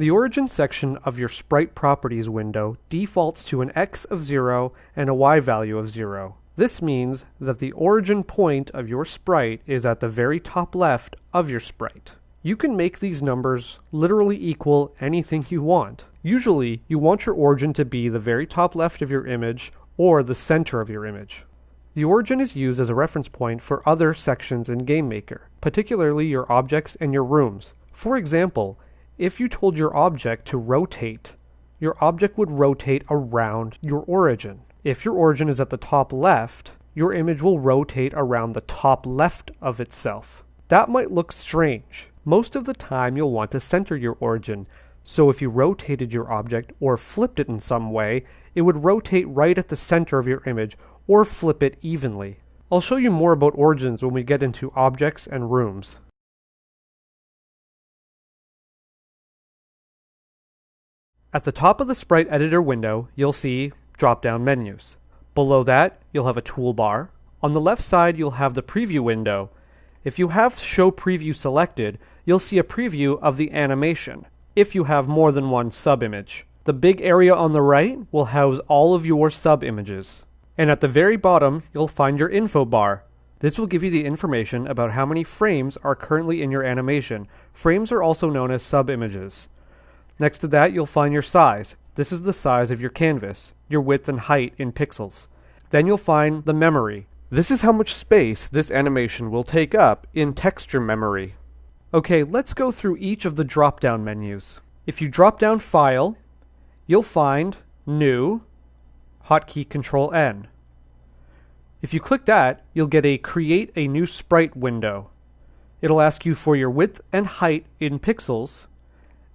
The origin section of your sprite properties window defaults to an x of 0 and a y value of 0. This means that the origin point of your sprite is at the very top left of your sprite. You can make these numbers literally equal anything you want. Usually, you want your origin to be the very top left of your image or the center of your image. The origin is used as a reference point for other sections in GameMaker, particularly your objects and your rooms. For example, if you told your object to rotate, your object would rotate around your origin. If your origin is at the top left, your image will rotate around the top left of itself. That might look strange. Most of the time you'll want to center your origin, so if you rotated your object or flipped it in some way, it would rotate right at the center of your image or flip it evenly. I'll show you more about origins when we get into objects and rooms. At the top of the Sprite Editor window, you'll see drop-down menus. Below that, you'll have a toolbar. On the left side, you'll have the preview window. If you have Show Preview selected, you'll see a preview of the animation, if you have more than one sub-image. The big area on the right will house all of your sub-images. And at the very bottom, you'll find your info bar. This will give you the information about how many frames are currently in your animation. Frames are also known as sub-images. Next to that, you'll find your size. This is the size of your canvas, your width and height in pixels. Then you'll find the memory. This is how much space this animation will take up in texture memory. Okay, let's go through each of the drop-down menus. If you drop down File, you'll find New, hotkey Control N. If you click that, you'll get a Create a New Sprite window. It'll ask you for your width and height in pixels,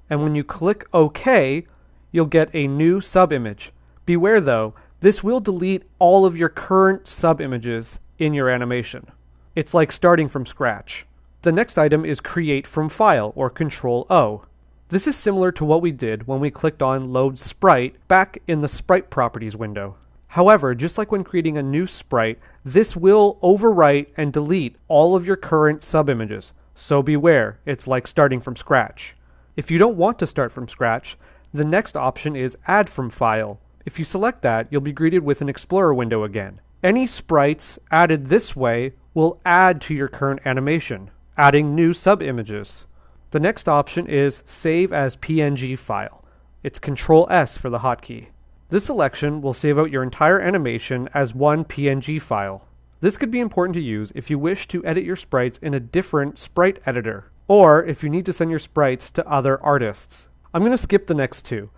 and when you click OK, you'll get a new subimage. Beware though, this will delete all of your current subimages in your animation. It's like starting from scratch. The next item is Create from File, or Control O. This is similar to what we did when we clicked on Load Sprite back in the Sprite Properties window. However, just like when creating a new sprite, this will overwrite and delete all of your current subimages. So beware, it's like starting from scratch. If you don't want to start from scratch, the next option is Add from File. If you select that, you'll be greeted with an Explorer window again. Any sprites added this way will add to your current animation, adding new sub-images. The next option is Save as PNG file. It's Control S for the hotkey. This selection will save out your entire animation as one PNG file. This could be important to use if you wish to edit your sprites in a different sprite editor or if you need to send your sprites to other artists. I'm going to skip the next two.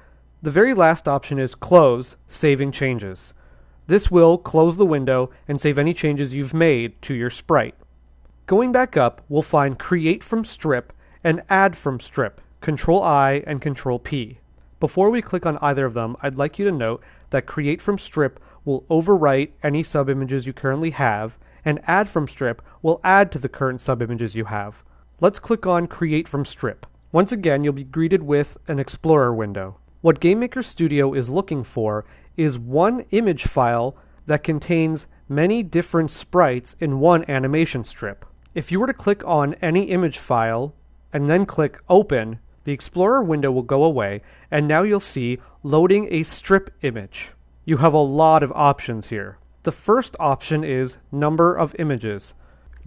The very last option is Close, Saving Changes. This will close the window and save any changes you've made to your sprite. Going back up, we'll find Create from Strip and Add from Strip, Control I and Control P. Before we click on either of them, I'd like you to note that Create from Strip will overwrite any subimages you currently have, and Add from Strip will add to the current subimages you have. Let's click on Create from Strip. Once again, you'll be greeted with an Explorer window. What GameMaker Studio is looking for is one image file that contains many different sprites in one animation strip. If you were to click on any image file and then click Open, the Explorer window will go away, and now you'll see loading a strip image. You have a lot of options here. The first option is number of images.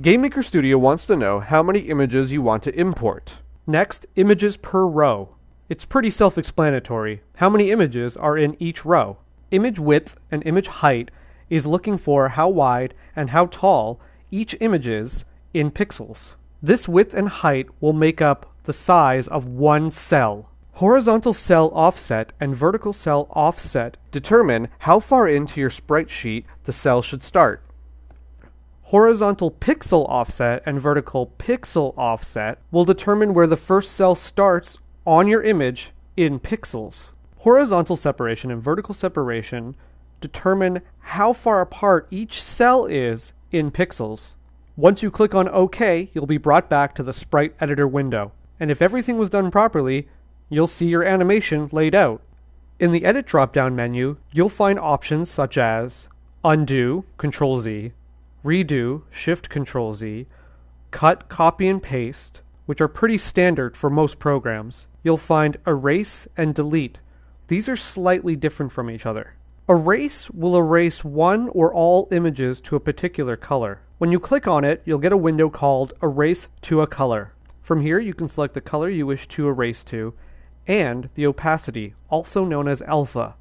GameMaker Studio wants to know how many images you want to import. Next, images per row. It's pretty self-explanatory. How many images are in each row? Image width and image height is looking for how wide and how tall each image is in pixels. This width and height will make up the size of one cell. Horizontal cell offset and vertical cell offset determine how far into your sprite sheet the cell should start. Horizontal pixel offset and vertical pixel offset will determine where the first cell starts on your image in pixels. Horizontal separation and vertical separation determine how far apart each cell is in pixels. Once you click on OK, you'll be brought back to the Sprite Editor window. And if everything was done properly, you'll see your animation laid out. In the Edit drop-down menu, you'll find options such as Undo, Control Z, redo, shift control Z, cut, copy and paste, which are pretty standard for most programs. You'll find erase and delete. These are slightly different from each other. Erase will erase one or all images to a particular color. When you click on it, you'll get a window called Erase to a Color. From here, you can select the color you wish to erase to, and the opacity, also known as alpha.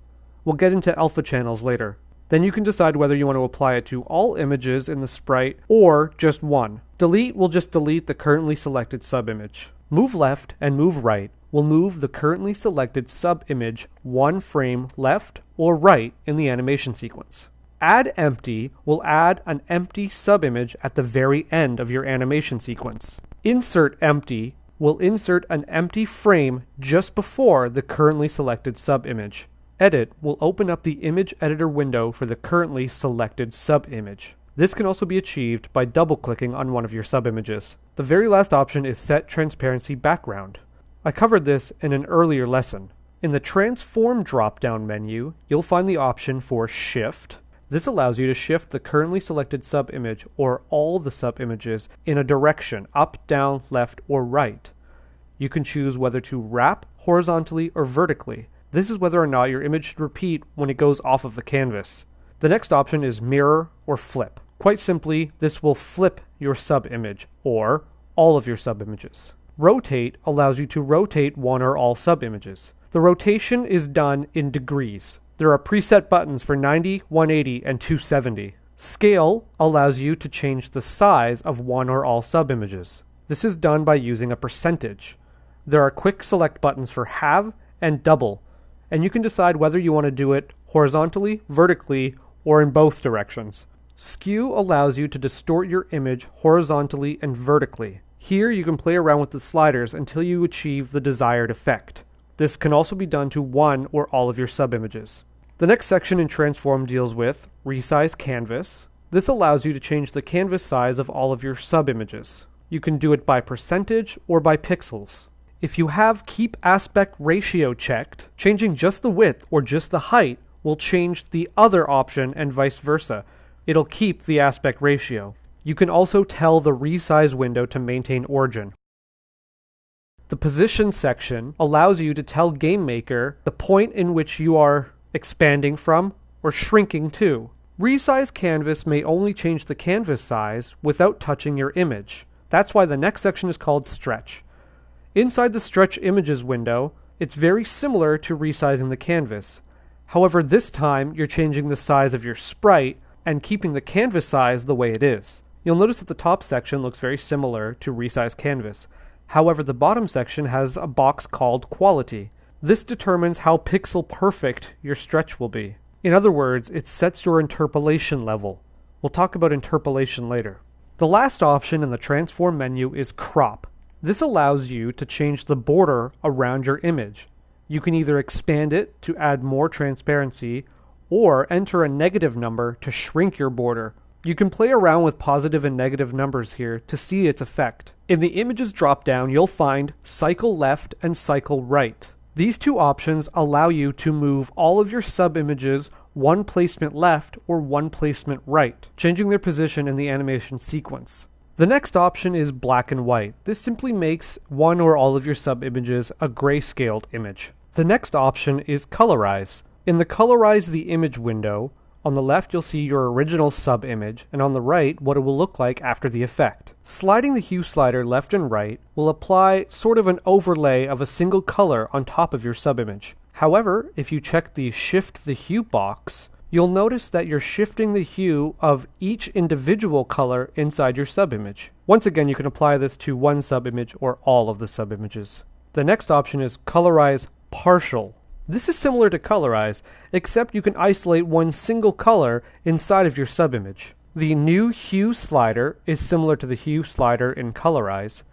We'll get into alpha channels later. Then you can decide whether you want to apply it to all images in the sprite or just one. Delete will just delete the currently selected subimage. Move left and move right will move the currently selected subimage one frame left or right in the animation sequence. Add empty will add an empty subimage at the very end of your animation sequence. Insert empty will insert an empty frame just before the currently selected subimage. Edit will open up the image editor window for the currently selected sub-image. This can also be achieved by double-clicking on one of your sub-images. The very last option is Set Transparency Background. I covered this in an earlier lesson. In the Transform drop-down menu, you'll find the option for Shift. This allows you to shift the currently selected sub-image or all the sub-images in a direction, up, down, left, or right. You can choose whether to wrap horizontally or vertically. This is whether or not your image should repeat when it goes off of the canvas. The next option is Mirror or Flip. Quite simply, this will flip your sub-image, or all of your sub-images. Rotate allows you to rotate one or all sub-images. The rotation is done in degrees. There are preset buttons for 90, 180, and 270. Scale allows you to change the size of one or all subimages. This is done by using a percentage. There are quick select buttons for halve and double, and you can decide whether you want to do it horizontally, vertically, or in both directions. Skew allows you to distort your image horizontally and vertically. Here you can play around with the sliders until you achieve the desired effect. This can also be done to one or all of your subimages. The next section in Transform deals with Resize Canvas. This allows you to change the canvas size of all of your subimages. You can do it by percentage or by pixels. If you have Keep Aspect Ratio checked, changing just the width or just the height will change the other option and vice versa. It'll keep the aspect ratio. You can also tell the resize window to maintain origin. The position section allows you to tell GameMaker the point in which you are expanding from or shrinking to. Resize canvas may only change the canvas size without touching your image. That's why the next section is called stretch. Inside the stretch images window, it's very similar to resizing the canvas. However, this time you're changing the size of your sprite and keeping the canvas size the way it is. You'll notice that the top section looks very similar to resize canvas. However, the bottom section has a box called quality. This determines how pixel perfect your stretch will be. In other words, it sets your interpolation level. We'll talk about interpolation later. The last option in the transform menu is crop. This allows you to change the border around your image. You can either expand it to add more transparency or enter a negative number to shrink your border you can play around with positive and negative numbers here to see its effect. In the images dropdown, you'll find cycle left and cycle right. These two options allow you to move all of your subimages one placement left or one placement right, changing their position in the animation sequence. The next option is black and white. This simply makes one or all of your subimages a grayscaled image. The next option is colorize. In the colorize the image window, on the left, you'll see your original sub image, and on the right, what it will look like after the effect. Sliding the hue slider left and right will apply sort of an overlay of a single color on top of your sub image. However, if you check the Shift the Hue box, you'll notice that you're shifting the hue of each individual color inside your subimage. Once again, you can apply this to one subimage or all of the subimages. The next option is Colorize Partial. This is similar to Colorize, except you can isolate one single color inside of your subimage. The new hue slider is similar to the hue slider in Colorize.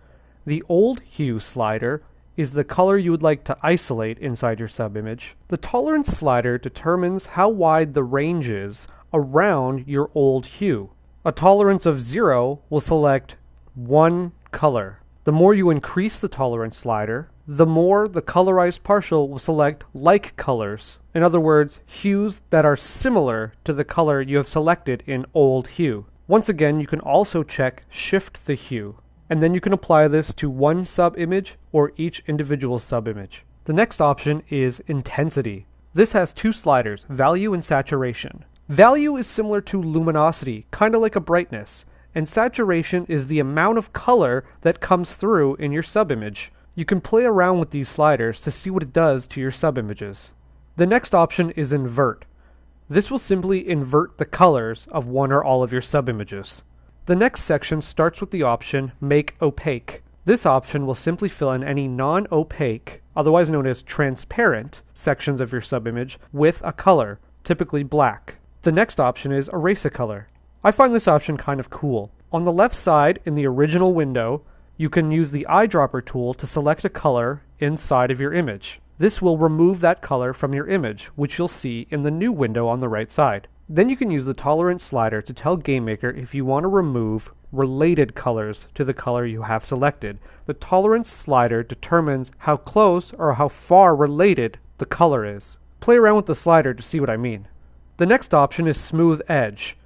The old hue slider is the color you would like to isolate inside your subimage. The tolerance slider determines how wide the range is around your old hue. A tolerance of zero will select one color. The more you increase the tolerance slider, the more the colorized partial will select like colors. In other words, hues that are similar to the color you have selected in old hue. Once again, you can also check shift the hue. And then you can apply this to one sub-image or each individual sub-image. The next option is intensity. This has two sliders, value and saturation. Value is similar to luminosity, kind of like a brightness, and saturation is the amount of color that comes through in your sub-image. You can play around with these sliders to see what it does to your sub-images. The next option is invert. This will simply invert the colors of one or all of your subimages. The next section starts with the option Make Opaque. This option will simply fill in any non-opaque, otherwise known as transparent, sections of your subimage with a color, typically black. The next option is Erase a Color. I find this option kind of cool. On the left side, in the original window, you can use the eyedropper tool to select a color inside of your image. This will remove that color from your image, which you'll see in the new window on the right side. Then you can use the tolerance slider to tell GameMaker if you want to remove related colors to the color you have selected. The tolerance slider determines how close or how far related the color is. Play around with the slider to see what I mean. The next option is Smooth Edge.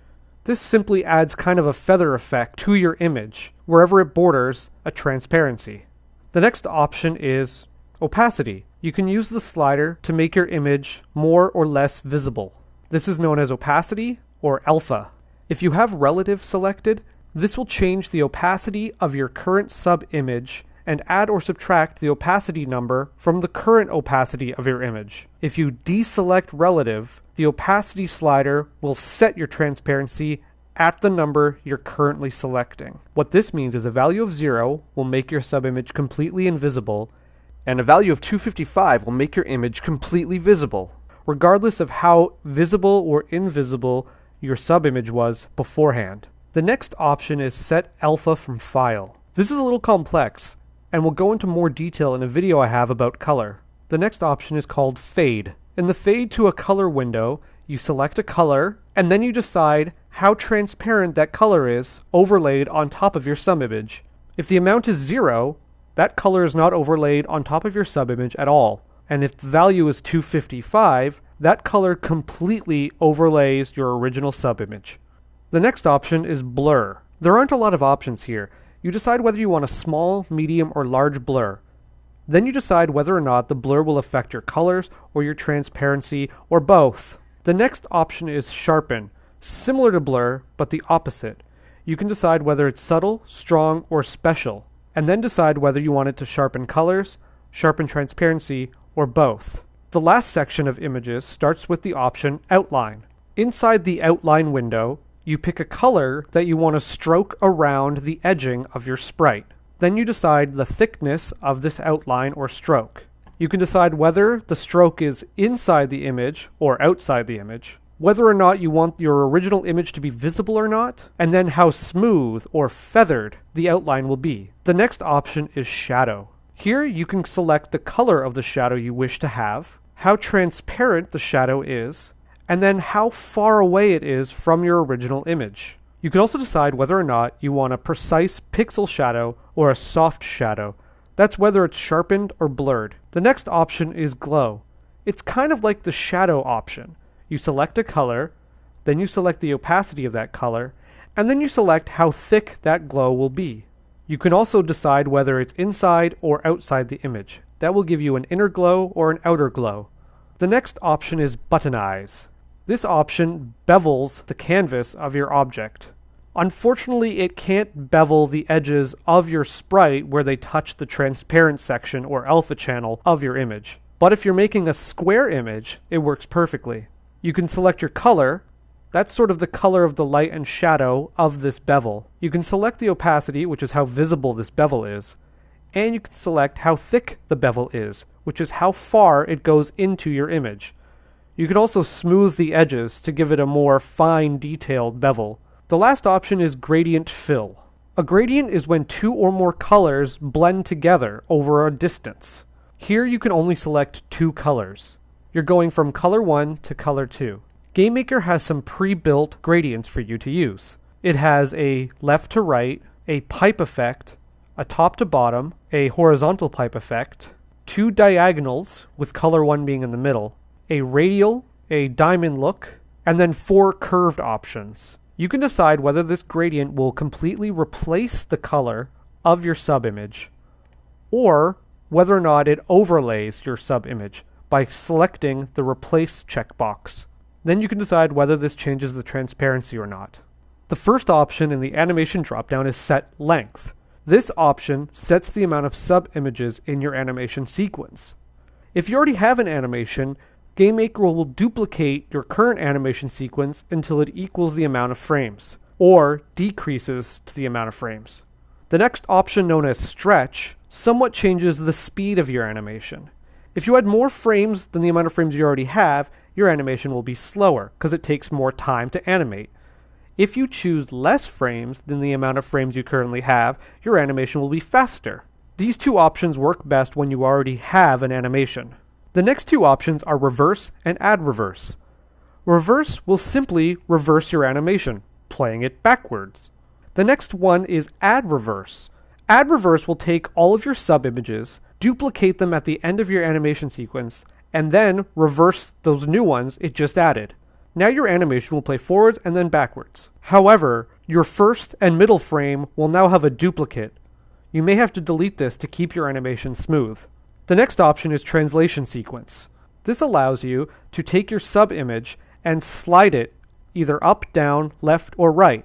This simply adds kind of a feather effect to your image, wherever it borders a transparency. The next option is Opacity. You can use the slider to make your image more or less visible. This is known as opacity or alpha. If you have relative selected, this will change the opacity of your current sub-image and add or subtract the opacity number from the current opacity of your image. If you deselect relative, the opacity slider will set your transparency at the number you're currently selecting. What this means is a value of 0 will make your subimage completely invisible and a value of 255 will make your image completely visible, regardless of how visible or invisible your subimage was beforehand. The next option is Set Alpha from File. This is a little complex, and we'll go into more detail in a video I have about color. The next option is called Fade. In the Fade to a Color window, you select a color, and then you decide how transparent that color is overlaid on top of your subimage. If the amount is zero, that color is not overlaid on top of your subimage at all. And if the value is 255, that color completely overlays your original subimage. The next option is blur. There aren't a lot of options here. You decide whether you want a small, medium, or large blur. Then you decide whether or not the blur will affect your colors or your transparency or both. The next option is sharpen, similar to blur, but the opposite. You can decide whether it's subtle, strong, or special and then decide whether you want it to sharpen colors, sharpen transparency, or both. The last section of images starts with the option Outline. Inside the Outline window, you pick a color that you want to stroke around the edging of your sprite. Then you decide the thickness of this outline or stroke. You can decide whether the stroke is inside the image or outside the image whether or not you want your original image to be visible or not, and then how smooth or feathered the outline will be. The next option is shadow. Here you can select the color of the shadow you wish to have, how transparent the shadow is, and then how far away it is from your original image. You can also decide whether or not you want a precise pixel shadow or a soft shadow. That's whether it's sharpened or blurred. The next option is glow. It's kind of like the shadow option you select a color, then you select the opacity of that color, and then you select how thick that glow will be. You can also decide whether it's inside or outside the image. That will give you an inner glow or an outer glow. The next option is Buttonize. This option bevels the canvas of your object. Unfortunately, it can't bevel the edges of your sprite where they touch the transparent section or alpha channel of your image. But if you're making a square image, it works perfectly. You can select your color. That's sort of the color of the light and shadow of this bevel. You can select the opacity, which is how visible this bevel is. And you can select how thick the bevel is, which is how far it goes into your image. You can also smooth the edges to give it a more fine detailed bevel. The last option is gradient fill. A gradient is when two or more colors blend together over a distance. Here you can only select two colors you're going from color 1 to color 2. GameMaker has some pre-built gradients for you to use. It has a left to right, a pipe effect, a top to bottom, a horizontal pipe effect, two diagonals, with color 1 being in the middle, a radial, a diamond look, and then four curved options. You can decide whether this gradient will completely replace the color of your subimage, or whether or not it overlays your subimage by selecting the Replace checkbox. Then you can decide whether this changes the transparency or not. The first option in the animation dropdown is Set Length. This option sets the amount of sub-images in your animation sequence. If you already have an animation, GameMaker will duplicate your current animation sequence until it equals the amount of frames, or decreases to the amount of frames. The next option, known as Stretch, somewhat changes the speed of your animation. If you add more frames than the amount of frames you already have, your animation will be slower, because it takes more time to animate. If you choose less frames than the amount of frames you currently have, your animation will be faster. These two options work best when you already have an animation. The next two options are reverse and add reverse. Reverse will simply reverse your animation, playing it backwards. The next one is add reverse. Add reverse will take all of your subimages, duplicate them at the end of your animation sequence, and then reverse those new ones it just added. Now your animation will play forwards and then backwards. However, your first and middle frame will now have a duplicate. You may have to delete this to keep your animation smooth. The next option is translation sequence. This allows you to take your sub-image and slide it either up, down, left, or right,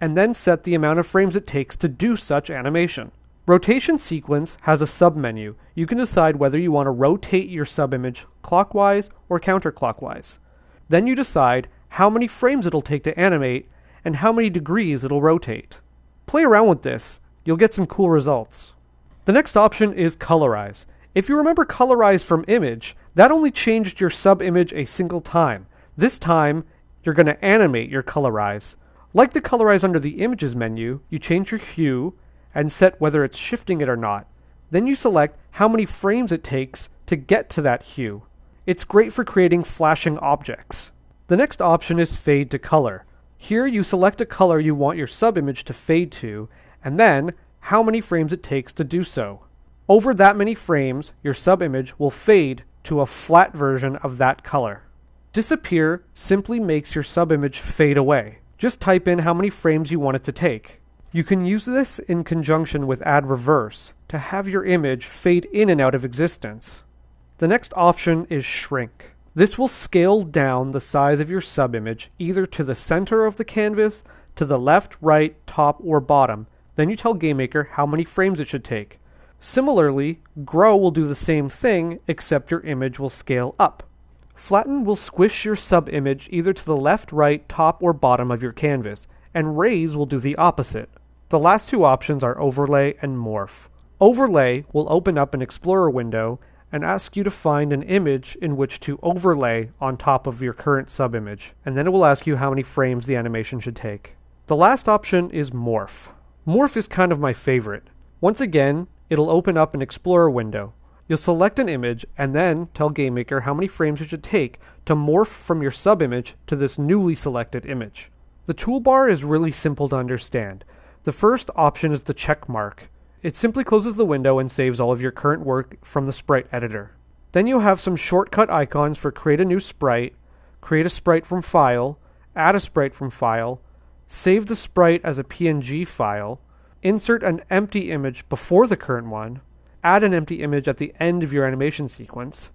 and then set the amount of frames it takes to do such animation. Rotation sequence has a submenu. You can decide whether you want to rotate your subimage clockwise or counterclockwise. Then you decide how many frames it'll take to animate and how many degrees it'll rotate. Play around with this, you'll get some cool results. The next option is colorize. If you remember colorize from image, that only changed your subimage a single time. This time, you're going to animate your colorize. Like the colorize under the images menu, you change your hue and set whether it's shifting it or not. Then you select how many frames it takes to get to that hue. It's great for creating flashing objects. The next option is fade to color. Here you select a color you want your subimage to fade to, and then how many frames it takes to do so. Over that many frames, your subimage will fade to a flat version of that color. Disappear simply makes your subimage fade away. Just type in how many frames you want it to take. You can use this in conjunction with add reverse to have your image fade in and out of existence. The next option is shrink. This will scale down the size of your subimage either to the center of the canvas, to the left, right, top, or bottom. Then you tell GameMaker how many frames it should take. Similarly, grow will do the same thing, except your image will scale up. Flatten will squish your subimage either to the left, right, top, or bottom of your canvas, and raise will do the opposite. The last two options are overlay and morph. Overlay will open up an Explorer window and ask you to find an image in which to overlay on top of your current subimage, and then it will ask you how many frames the animation should take. The last option is Morph. Morph is kind of my favorite. Once again, it'll open up an Explorer window. You'll select an image and then tell GameMaker how many frames it should take to morph from your subimage to this newly selected image. The toolbar is really simple to understand. The first option is the check mark. It simply closes the window and saves all of your current work from the sprite editor. Then you have some shortcut icons for create a new sprite, create a sprite from file, add a sprite from file, save the sprite as a PNG file, insert an empty image before the current one, add an empty image at the end of your animation sequence,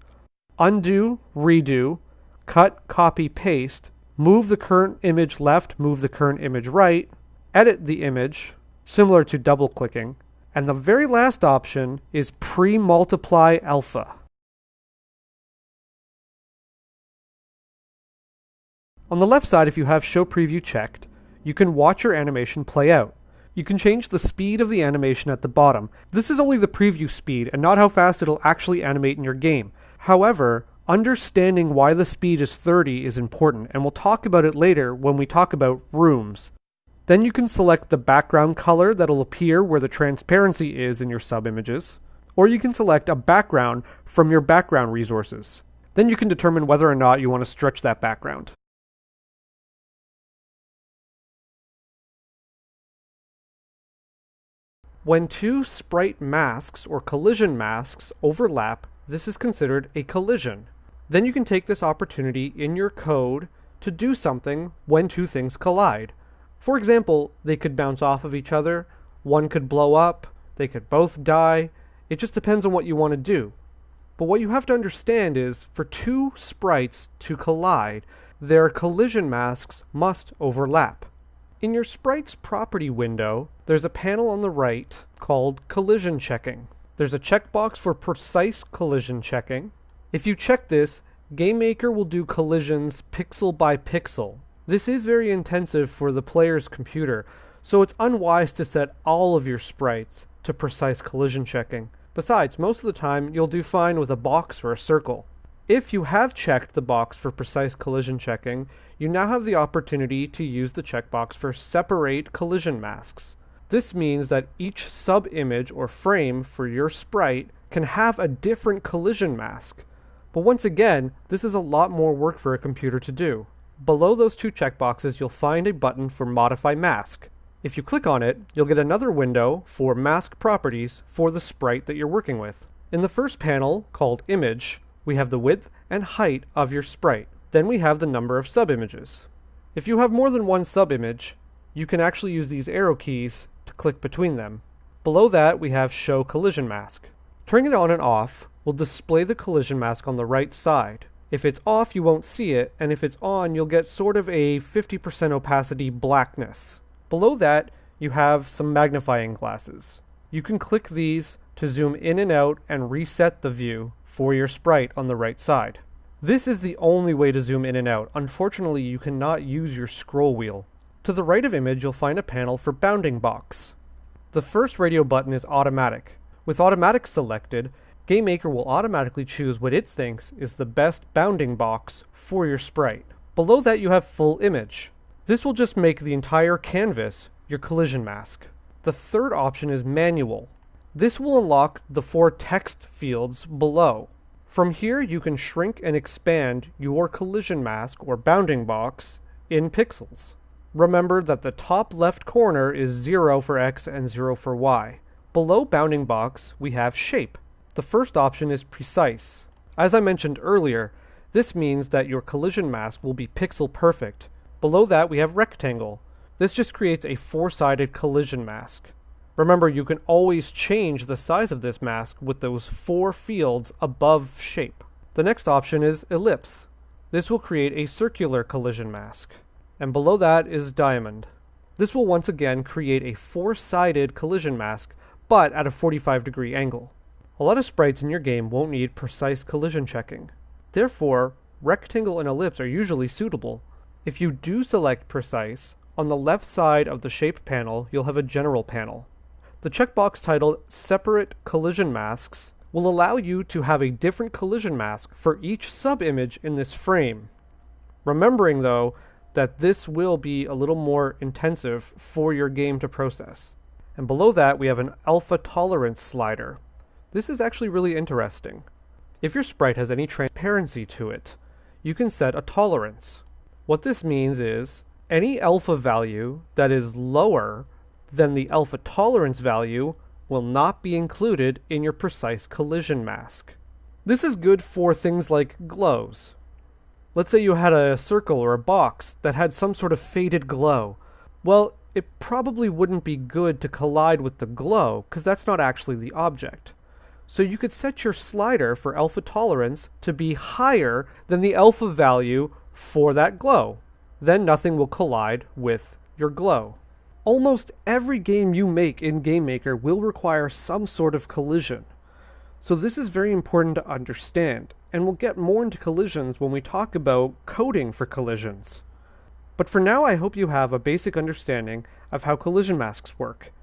undo, redo, cut, copy, paste, move the current image left, move the current image right, edit the image, similar to double clicking, and the very last option is pre-multiply alpha. On the left side, if you have show preview checked, you can watch your animation play out. You can change the speed of the animation at the bottom. This is only the preview speed and not how fast it'll actually animate in your game. However, understanding why the speed is 30 is important, and we'll talk about it later when we talk about rooms. Then you can select the background color that'll appear where the transparency is in your sub-images, or you can select a background from your background resources. Then you can determine whether or not you want to stretch that background. When two sprite masks or collision masks overlap, this is considered a collision. Then you can take this opportunity in your code to do something when two things collide. For example, they could bounce off of each other, one could blow up, they could both die. It just depends on what you want to do. But what you have to understand is for two sprites to collide, their collision masks must overlap. In your sprite's property window, there's a panel on the right called collision checking. There's a checkbox for precise collision checking. If you check this, GameMaker will do collisions pixel by pixel. This is very intensive for the player's computer, so it's unwise to set all of your sprites to precise collision checking. Besides, most of the time you'll do fine with a box or a circle. If you have checked the box for precise collision checking, you now have the opportunity to use the checkbox for separate collision masks. This means that each sub-image or frame for your sprite can have a different collision mask. But once again, this is a lot more work for a computer to do. Below those two checkboxes, you'll find a button for Modify Mask. If you click on it, you'll get another window for mask properties for the sprite that you're working with. In the first panel, called Image, we have the width and height of your sprite. Then we have the number of subimages. If you have more than one subimage, you can actually use these arrow keys to click between them. Below that, we have Show Collision Mask. Turning it on and off will display the collision mask on the right side. If it's off, you won't see it, and if it's on, you'll get sort of a 50% opacity blackness. Below that, you have some magnifying glasses. You can click these to zoom in and out and reset the view for your sprite on the right side. This is the only way to zoom in and out. Unfortunately, you cannot use your scroll wheel. To the right of image, you'll find a panel for bounding box. The first radio button is automatic. With automatic selected, GameMaker will automatically choose what it thinks is the best bounding box for your sprite. Below that you have full image. This will just make the entire canvas your collision mask. The third option is manual. This will unlock the four text fields below. From here you can shrink and expand your collision mask or bounding box in pixels. Remember that the top left corner is 0 for x and 0 for y. Below bounding box, we have shape. The first option is precise. As I mentioned earlier, this means that your collision mask will be pixel perfect. Below that, we have rectangle. This just creates a four-sided collision mask. Remember, you can always change the size of this mask with those four fields above shape. The next option is ellipse. This will create a circular collision mask and below that is diamond. This will once again create a four-sided collision mask, but at a 45 degree angle. A lot of sprites in your game won't need precise collision checking. Therefore, rectangle and ellipse are usually suitable. If you do select precise, on the left side of the shape panel, you'll have a general panel. The checkbox titled Separate Collision Masks will allow you to have a different collision mask for each sub-image in this frame. Remembering, though, that this will be a little more intensive for your game to process. And below that, we have an alpha tolerance slider. This is actually really interesting. If your sprite has any transparency to it, you can set a tolerance. What this means is any alpha value that is lower than the alpha tolerance value will not be included in your precise collision mask. This is good for things like glows. Let's say you had a circle or a box that had some sort of faded glow. Well, it probably wouldn't be good to collide with the glow, because that's not actually the object. So you could set your slider for alpha tolerance to be higher than the alpha value for that glow. Then nothing will collide with your glow. Almost every game you make in GameMaker will require some sort of collision. So this is very important to understand and we'll get more into collisions when we talk about coding for collisions. But for now, I hope you have a basic understanding of how collision masks work,